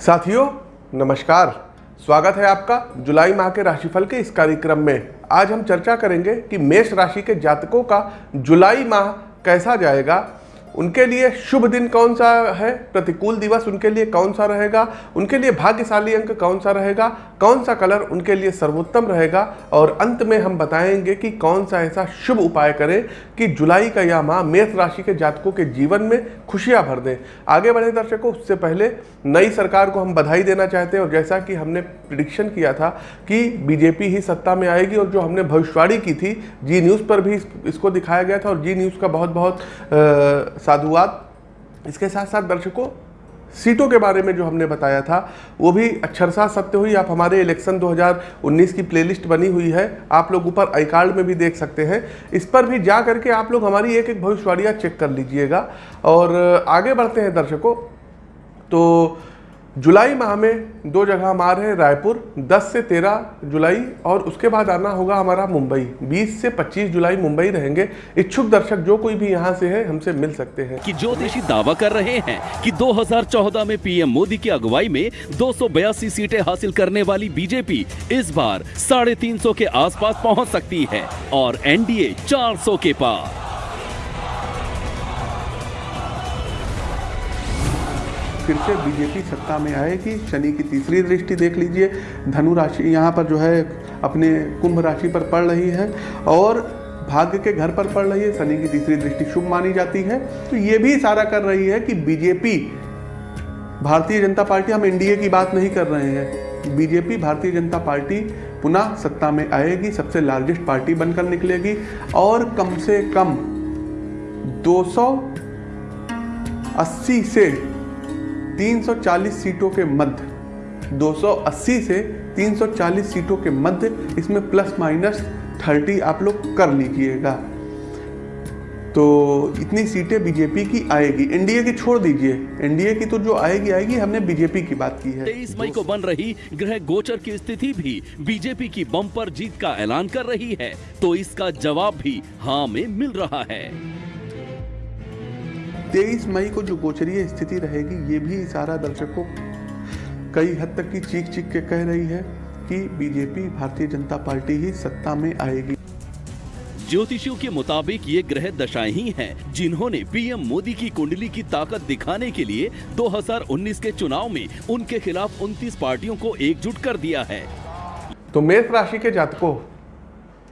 साथियों, नमस्कार। स्वागत है आपका जुलाई माह के राशिफल के इस कार्यक्रम में। आज हम चर्चा करेंगे कि मेष राशि के जातकों का जुलाई माह कैसा जाएगा उनके लिए शुभ दिन कौन सा है? प्रतिकूल दिवस उनके लिए कौन सा रहेगा? उनके लिए भाग्यशाली अंक कौन सा रहेगा? कौन सा कलर उनके लिए सर्वोत्तम रहेगा? और अंत में हम बताएँगे कि कौन सा ऐसा शुभ उपाय करें कि जुलाई का यह माह मेष राशि के जातकों के जीवन में खुशियाँ भर दें। आगे बढ़े दर्शकों, उससे पहले नई सरकार को हम बधाई देना चाहते हैं और जैसा कि हमने प्रिडिक्शन किया था कि बीजेपी ही सत्ता में आएगी और जो हमने भविष्यवाणी की थी जी न्यूज़ पर भी इसको दिखाया गया था और जी न्यूज़ का बहुत बहुत साधुवाद, इसके साथ साथ दर्शकों, सीटों के बारे में जो हमने बताया था, वो भी अक्षरशा सत्य हुई। आप हमारे इलेक्शन 2019 की प्लेलिस्ट बनी हुई है। आप लोग ऊपर आई कार्ड में भी देख सकते हैं। इस पर भी जा करके आप लोग हमारी एक एक भविष्यवाणियाँ चेक कर लीजिएगा। और आगे बढ़ते हैं दर्शकों। तो जुलाई माह में दो जगह हम आ रहे हैं, रायपुर 10 से 13 जुलाई, और उसके बाद आना होगा हमारा मुंबई। 20 से 25 जुलाई मुंबई रहेंगे। इच्छुक दर्शक जो कोई भी यहाँ से है, हमसे मिल सकते हैं। कि ज्योतिषी दावा कर रहे हैं कि 2014 में पीएम मोदी की अगुवाई में दो सौ बयासी सीटें हासिल करने वाली बीजेपी इस बार साढ़े तीन के आसपास पहुँच सकती है और एनडीए 400 के पार। फिर से बीजेपी सत्ता में आएगी। शनि की तीसरी दृष्टि देख लीजिए। धनु राशि यहाँ पर जो है अपने कुंभ राशि पर पड़ रही है और भाग्य के घर पर पड़ रही है। शनि की तीसरी दृष्टि शुभ मानी जाती है। तो ये भी इशारा कर रही है कि बीजेपी, भारतीय जनता पार्टी, हम एनडीए की बात नहीं कर रहे हैं। बीजेपी, भारतीय जनता पार्टी पुनः सत्ता में आएगी। सबसे लार्जेस्ट पार्टी बनकर निकलेगी और कम से कम 280 से 340 सीटों के मध्य 280 से 340 सीटों के मध्य इसमें प्लस माइनस 30 आप लोग कर लीजिएगा। तो इतनी सीटें बीजेपी की आएगी। एनडीए की छोड़ दीजिए। एनडीए की तो जो आएगी आएगी। हमने बीजेपी की बात की है। तेईस मई को बन रही ग्रह गोचर की स्थिति भी बीजेपी की बम्पर जीत का ऐलान कर रही है। तो इसका जवाब भी हाँ में मिल रहा है। तेईस मई को जो गोचरीय स्थिति रहेगी ये भी इशारा दर्शकों कई हद तक की चीख चीख के कह रही है कि बीजेपी भारतीय जनता पार्टी ही सत्ता में आएगी। ज्योतिषियों के मुताबिक ये ग्रह दशाएँ ही हैं जिन्होंने पीएम मोदी की कुंडली की ताकत दिखाने के लिए 2019 के चुनाव में उनके खिलाफ 29 पार्टियों को एकजुट कर दिया है। तो मेष राशि के जातकों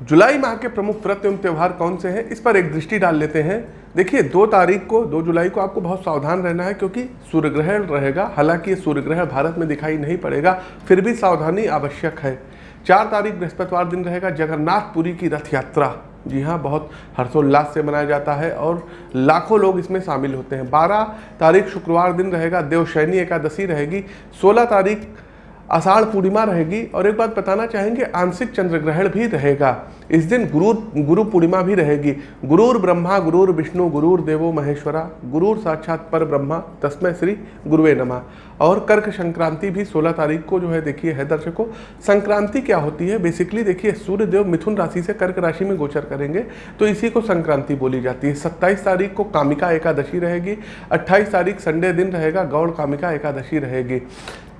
जुलाई माह के प्रमुख व्रत एवं त्यौहार कौन से हैं? इस पर एक दृष्टि डाल लेते हैं। देखिए, दो तारीख को, दो जुलाई को आपको बहुत सावधान रहना है क्योंकि सूर्य ग्रहण रहेगा। हालाँकि ये सूर्य ग्रहण भारत में दिखाई नहीं पड़ेगा, फिर भी सावधानी आवश्यक है। चार तारीख बृहस्पतिवार दिन रहेगा, जगन्नाथपुरी की रथ यात्रा। जी हाँ बहुत हर्षोल्लास से मनाया जाता है और लाखों लोग इसमें शामिल होते हैं। बारह तारीख शुक्रवार दिन रहेगा देवशैनी एकादशी रहेगी। सोलह तारीख आषाढ़ पूर्णिमा रहेगी और एक बात बताना चाहेंगे, आंशिक चंद्र ग्रहण भी रहेगा। इस दिन गुरु गुरु पूर्णिमा भी रहेगी। गुरुर ब्रह्मा, गुरुर विष्णु, गुरुर देवो महेश्वरा, गुरुर साक्षात पर ब्रह्मा तस्मय श्री गुरुवे नमा। और कर्क संक्रांति भी 16 तारीख को जो है, देखिए, है दर्शकों, संक्रांति क्या होती है? बेसिकली देखिए सूर्य देव मिथुन राशि से कर्क राशि में गोचर करेंगे तो इसी को संक्रांति बोली जाती है। सत्ताईस तारीख को कामिका एकादशी रहेगी, अट्ठाईस तारीख संडे दिन रहेगा, गौड़ कामिका एकादशी रहेगी।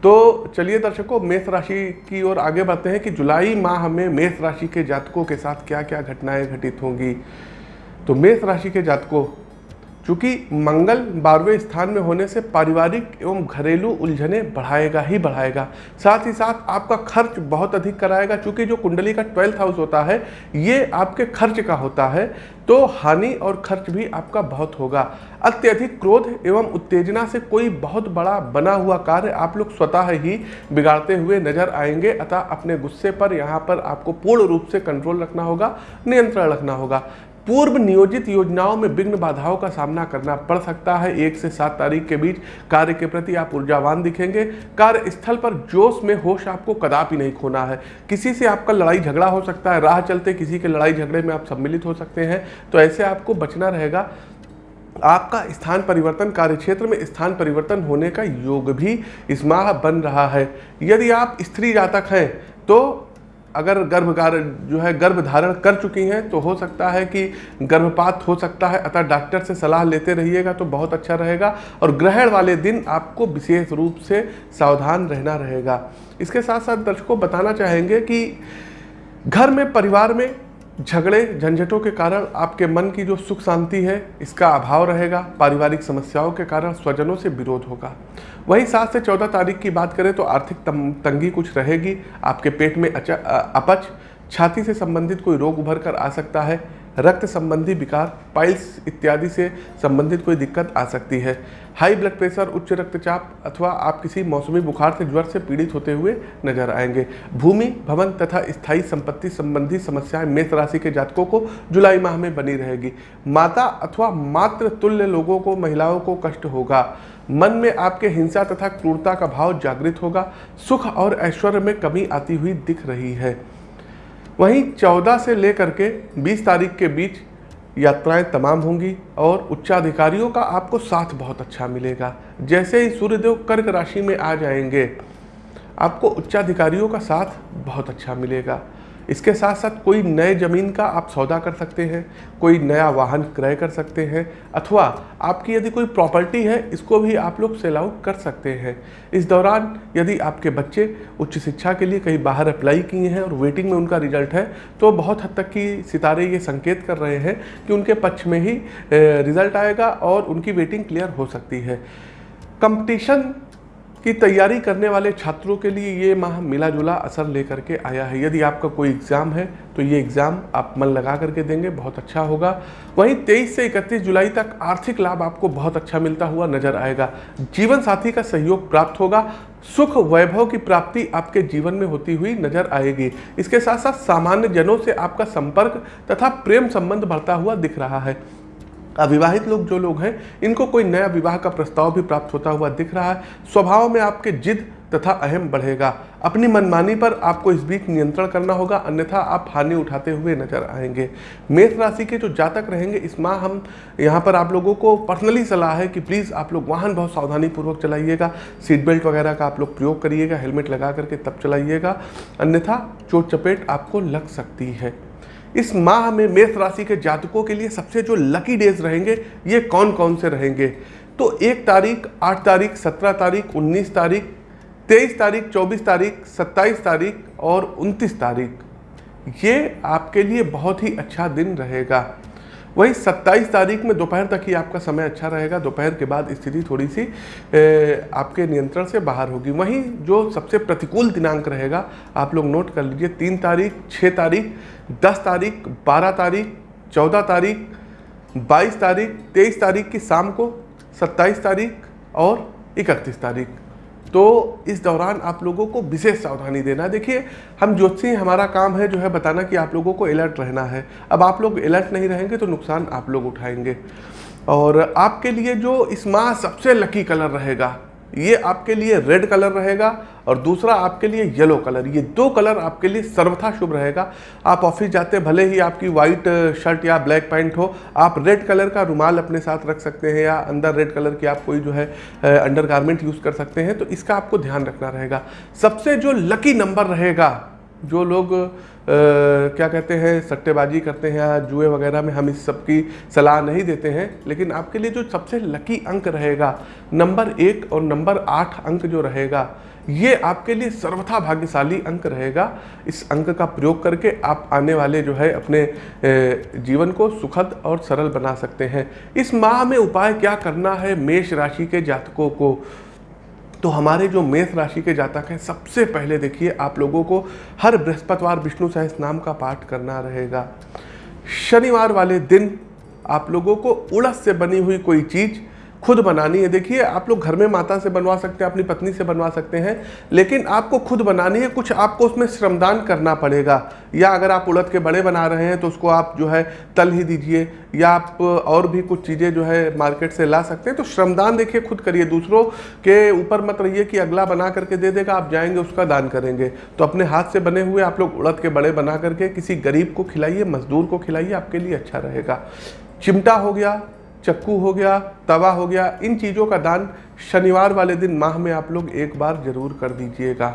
तो चलिए दर्शकों, मेष राशि की ओर आगे बढ़ते हैं कि जुलाई माह में मेष राशि के जातकों के साथ क्या क्या घटनाएँ घटित होंगी। तो मेष राशि के जातकों चूँकि मंगल बारहवें स्थान में होने से पारिवारिक एवं घरेलू उलझने बढ़ाएगा ही बढ़ाएगा। साथ ही साथ आपका खर्च बहुत अधिक कराएगा चूँकि जो कुंडली का ट्वेल्थ हाउस होता है, ये आपके खर्च का होता है तो हानि और खर्च भी आपका बहुत होगा। अत्यधिक क्रोध एवं उत्तेजना से कोई बहुत बड़ा बना हुआ कार्य आप लोग स्वतः ही बिगाड़ते हुए नज़र आएँगे, अतः अपने गुस्से पर यहाँ पर आपको पूर्ण रूप से कंट्रोल रखना होगा, नियंत्रण रखना होगा। पूर्व नियोजित योजनाओं में विघ्न बाधाओं का सामना करना पड़ सकता है। एक से सात तारीख के बीच कार्य के प्रति आप ऊर्जावान दिखेंगे। कार्य स्थल पर जोश में होश आपको कदापि नहीं खोना है। किसी से आपका लड़ाई झगड़ा हो सकता है। राह चलते किसी के लड़ाई झगड़े में आप सम्मिलित हो सकते हैं। तो ऐसे आपको बचना रहेगा। आपका स्थान परिवर्तन कार्य क्षेत्र में स्थान परिवर्तन होने का योग भी इस माह बन रहा है। यदि आप स्त्री जातक हैं तो अगर गर्भकार जो है गर्भ धारण कर चुकी हैं तो हो सकता है कि गर्भपात हो सकता है, अतः डॉक्टर से सलाह लेते रहिएगा तो बहुत अच्छा रहेगा और ग्रहण वाले दिन आपको विशेष रूप से सावधान रहना रहेगा। इसके साथ साथ दर्शकों, बताना चाहेंगे कि घर में, परिवार में झगड़े झंझटों के कारण आपके मन की जो सुख शांति है, इसका अभाव रहेगा, पारिवारिक समस्याओं के कारण स्वजनों से विरोध होगा। वहीं सात से चौदह तारीख की बात करें तो आर्थिक तंगी कुछ रहेगी, आपके पेट में अपच, छाती से संबंधित कोई रोग उभर कर आ सकता है रक्त संबंधी विकार पाइल्स इत्यादि से संबंधित कोई दिक्कत आ सकती है। हाई ब्लड प्रेशर उच्च रक्तचाप अथवा आप किसी मौसमी बुखार से ज्वर से पीड़ित होते हुए नज़र आएँगे। भूमि, भवन तथा स्थायी संपत्ति संबंधी समस्याएँ मेष राशि के जातकों को जुलाई माह में बनी रहेगी। माता अथवा मात्र तुल्य लोगों को, महिलाओं को कष्ट होगा। मन में आपके हिंसा तथा क्रूरता का भाव जागृत होगा। सुख और ऐश्वर्य में कमी आती हुई दिख रही है। वहीं 14 से लेकर के 20 तारीख के बीच यात्राएँ तमाम होंगी और उच्चाधिकारियों का आपको साथ बहुत अच्छा मिलेगा। जैसे ही सूर्यदेव कर्क राशि में आ जाएँगे, आपको उच्चाधिकारियों का साथ बहुत अच्छा मिलेगा। इसके साथ साथ कोई नए ज़मीन का आप सौदा कर सकते हैं, कोई नया वाहन क्रय कर सकते हैं, अथवा आपकी यदि कोई प्रॉपर्टी है, इसको भी आप लोग सेल आउट कर सकते हैं। इस दौरान यदि आपके बच्चे उच्च शिक्षा के लिए कहीं बाहर अप्लाई किए हैं और वेटिंग में उनका रिज़ल्ट है तो बहुत हद तक की सितारे ये संकेत कर रहे हैं कि उनके पक्ष में ही रिज़ल्ट आएगा और उनकी वेटिंग क्लियर हो सकती है। कंपटीशन की तैयारी करने वाले छात्रों के लिए ये माह मिला जुला असर लेकर के आया है। यदि आपका कोई एग्ज़ाम है तो ये एग्ज़ाम आप मन लगा करके देंगे, बहुत अच्छा होगा। वहीं 23 से 31 जुलाई तक आर्थिक लाभ आपको बहुत अच्छा मिलता हुआ नज़र आएगा। जीवन साथी का सहयोग प्राप्त होगा। सुख वैभव की प्राप्ति आपके जीवन में होती हुई नज़र आएगी। इसके साथ साथ सामान्य जनों से आपका संपर्क तथा प्रेम संबंध बढ़ता हुआ दिख रहा है। अविवाहित लोग जो लोग हैं, इनको कोई नया विवाह का प्रस्ताव भी प्राप्त होता हुआ दिख रहा है। स्वभाव में आपके जिद तथा अहम बढ़ेगा। अपनी मनमानी पर आपको इस बीच नियंत्रण करना होगा, अन्यथा आप हानि उठाते हुए नज़र आएँगे। मेष राशि के जो जातक रहेंगे, इस माह हम, यहाँ पर आप लोगों को पर्सनली सलाह है कि प्लीज़ आप लोग वाहन बहुत सावधानी पूर्वक चलाइएगा। सीट बेल्ट वगैरह का आप लोग प्रयोग करिएगा, हेलमेट लगा करके तब चलाइएगा। अन्यथा चोट चपेट आपको लग सकती है। इस माह में मेष राशि के जातकों के लिए सबसे जो लकी डेज़ रहेंगे, ये कौन कौन से रहेंगे? तो एक तारीख, आठ तारीख, सत्रह तारीख, उन्नीस तारीख, तेईस तारीख, चौबीस तारीख, सत्ताईस तारीख और उनतीस तारीख। ये आपके लिए बहुत ही अच्छा दिन रहेगा। वही 27 तारीख में दोपहर तक ही आपका समय अच्छा रहेगा। दोपहर के बाद स्थिति थोड़ी सी ए, आपके नियंत्रण से बाहर होगी। वहीं जो सबसे प्रतिकूल दिनांक रहेगा आप लोग नोट कर लीजिए तीन तारीख छः तारीख दस तारीख बारह तारीख चौदह तारीख बाईस तारीख तेईस तारीख की शाम को सत्ताईस तारीख और इकतीस तारीख। तो इस दौरान आप लोगों को विशेष सावधानी देना। देखिए, हम ज्योतिषी हमारा काम है जो है बताना कि आप लोगों को अलर्ट रहना है। अब आप लोग अलर्ट नहीं रहेंगे तो नुकसान आप लोग उठाएँगे। और आपके लिए जो इस माह सबसे लकी कलर रहेगा ये आपके लिए रेड कलर रहेगा और दूसरा आपके लिए येलो कलर ये दो कलर आपके लिए सर्वथा शुभ रहेगा। आप ऑफ़िस जाते भले ही आपकी वाइट शर्ट या ब्लैक पैंट हो, आप रेड कलर का रुमाल अपने साथ रख सकते हैं या अंदर रेड कलर की आप कोई जो है अंडर गारमेंट यूज़ कर सकते हैं तो इसका आपको ध्यान रखना रहेगा। सबसे जो लकी नंबर रहेगा जो लोग आ, क्या कहते हैं सट्टेबाजी करते हैं या जुए वगैरह में हम इस सब की सलाह नहीं देते हैं लेकिन आपके लिए जो सबसे लकी अंक रहेगा नंबर एक और नंबर आठ अंक जो रहेगा ये आपके लिए सर्वथा भाग्यशाली अंक रहेगा। इस अंक का प्रयोग करके आप आने वाले जो है अपने जीवन को सुखद और सरल बना सकते हैं। इस माह में उपाय क्या करना है मेष राशि के जातकों को? तो हमारे जो मेष राशि के जातक हैं, सबसे पहले देखिए आप लोगों को हर बृहस्पतिवार विष्णु सहस नाम का पाठ करना रहेगा। शनिवार वाले दिन आप लोगों को उड़स से बनी हुई कोई चीज़ खुद बनानी है। देखिए, आप लोग घर में माता से बनवा सकते हैं, अपनी पत्नी से बनवा सकते हैं, लेकिन आपको खुद बनानी है, कुछ आपको उसमें श्रमदान करना पड़ेगा। या अगर आप उड़द के बड़े बना रहे हैं तो उसको आप जो है तल ही दीजिए, या आप और भी कुछ चीज़ें जो है मार्केट से ला सकते हैं। तो श्रमदान देखिए, खुद करिए। दूसरों के ऊपर मत रहिए कि अगला बना करके दे देगा, आप जाएँगे, उसका दान करेंगे। तो अपने हाथ से बने हुए आप लोग उड़द के बड़े बना करके किसी गरीब को खिलाइए, मजदूर को खिलाइए, आपके लिए अच्छा रहेगा। चिमटा हो गया चक्कू हो गया, तवा हो गया, इन चीज़ों का दान शनिवार वाले दिन माह में आप लोग एक बार ज़रूर कर दीजिएगा।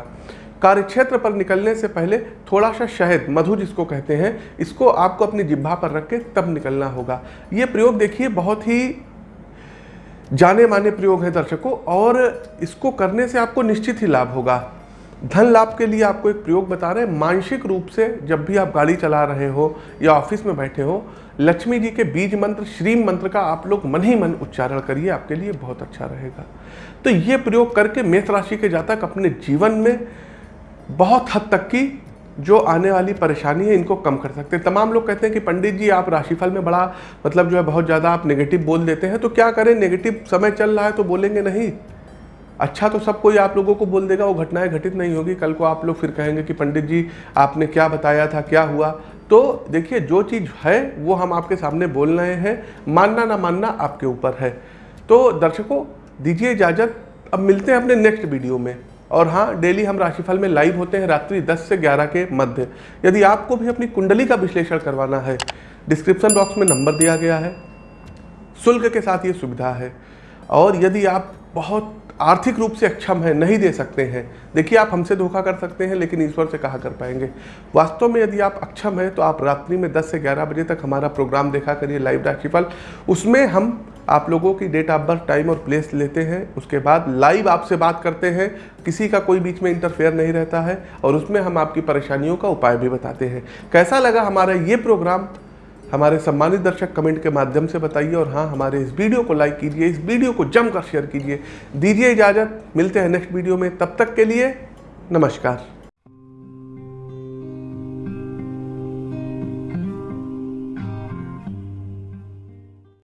कार्यक्षेत्र पर निकलने से पहले थोड़ा सा शहद, मधु जिसको कहते हैं, इसको आपको अपनी जिब्भा पर रख के तब निकलना होगा। ये प्रयोग देखिए, बहुत ही जाने माने प्रयोग है दर्शकों, और इसको करने से आपको निश्चित ही लाभ होगा। धन लाभ के लिए आपको एक प्रयोग बता रहे हैं, मानसिक रूप से जब भी आप गाड़ी चला रहे हो या ऑफ़िस में बैठे हो लक्ष्मी जी के बीज मंत्र, श्रीम मंत्र का आप लोग मन ही मन उच्चारण करिए, आपके लिए बहुत अच्छा रहेगा। तो ये प्रयोग करके मेष राशि के जातक अपने जीवन में बहुत हद तक की जो आने वाली परेशानी है, इनको कम कर सकते हैं। तमाम लोग कहते हैं कि पंडित जी, आप राशिफल में बड़ा मतलब जो है बहुत ज़्यादा आप नेगेटिव बोल देते हैं तो क्या करें? नेगेटिव समय चल रहा है तो बोलेंगे नहीं। अच्छा तो सब कोई आप लोगों को बोल देगा, वो घटनाएँ घटित नहीं होगी। कल को आप लोग फिर कहेंगे कि पंडित जी, आपने क्या बताया था, क्या हुआ? तो देखिए, जो चीज़ है, वो हम आपके सामने बोल रहे हैं। मानना ना मानना आपके ऊपर है। तो दर्शकों, दीजिए इजाज़त। अब मिलते हैं अपने नेक्स्ट वीडियो में। और हाँ डेली हम राशिफल में लाइव होते हैं रात्रि 10 से 11 के मध्य। यदि आपको भी अपनी कुंडली का विश्लेषण करवाना है, डिस्क्रिप्शन बॉक्स में नंबर दिया गया है। शुल्क के साथ ये सुविधा है। और यदि आप बहुत आर्थिक रूप से अक्षम है, नहीं दे सकते हैं। देखिए, आप हमसे धोखा कर सकते हैं, लेकिन ईश्वर से कहा कर पाएँगे। वास्तव में यदि आप अक्षम हैं तो आप रात्रि में 10 से 11 बजे तक हमारा प्रोग्राम देखा करिए, लाइव राशिफल। उसमें हम आप लोगों की डेट ऑफ़ बर्थ, टाइम और प्लेस लेते हैं। उसके बाद लाइव आपसे बात करते हैं। किसी का कोई बीच में इंटरफेयर नहीं रहता है, और उसमें हम आपकी परेशानियों का उपाय भी बताते हैं। कैसा लगा हमारा ये प्रोग्राम? हमारे सम्मानित दर्शक कमेंट के माध्यम से बताइए और हाँ हमारे इस वीडियो को लाइक कीजिए, इस वीडियो को जमकर शेयर कीजिए। दीजिए इजाज़त, मिलते हैं नेक्स्ट वीडियो में। तब तक के लिए नमस्कार।